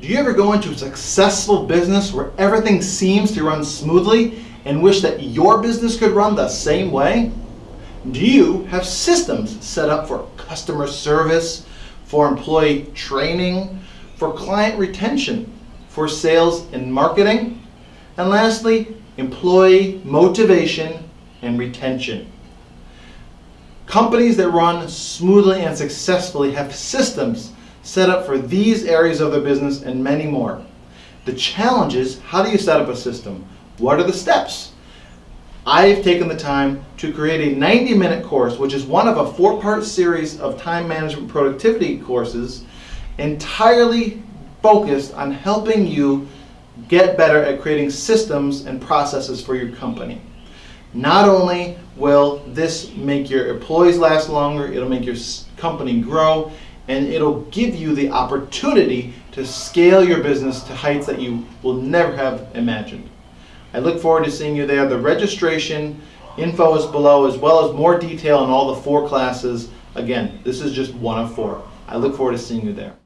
Do you ever go into a successful business where everything seems to run smoothly and wish that your business could run the same way? Do you have systems set up for customer service, for employee training, for client retention, for sales and marketing, and lastly, employee motivation and retention? Companies that run smoothly and successfully have systems set up for these areas of the business and many more. The challenge is, how do you set up a system? What are the steps? I've taken the time to create a 90 minute course, which is one of a four part series of time management productivity courses, entirely focused on helping you get better at creating systems and processes for your company. Not only will this make your employees last longer, it'll make your company grow, and it'll give you the opportunity to scale your business to heights that you will never have imagined. I look forward to seeing you there. The registration info is below as well as more detail on all the four classes. Again, this is just one of four. I look forward to seeing you there.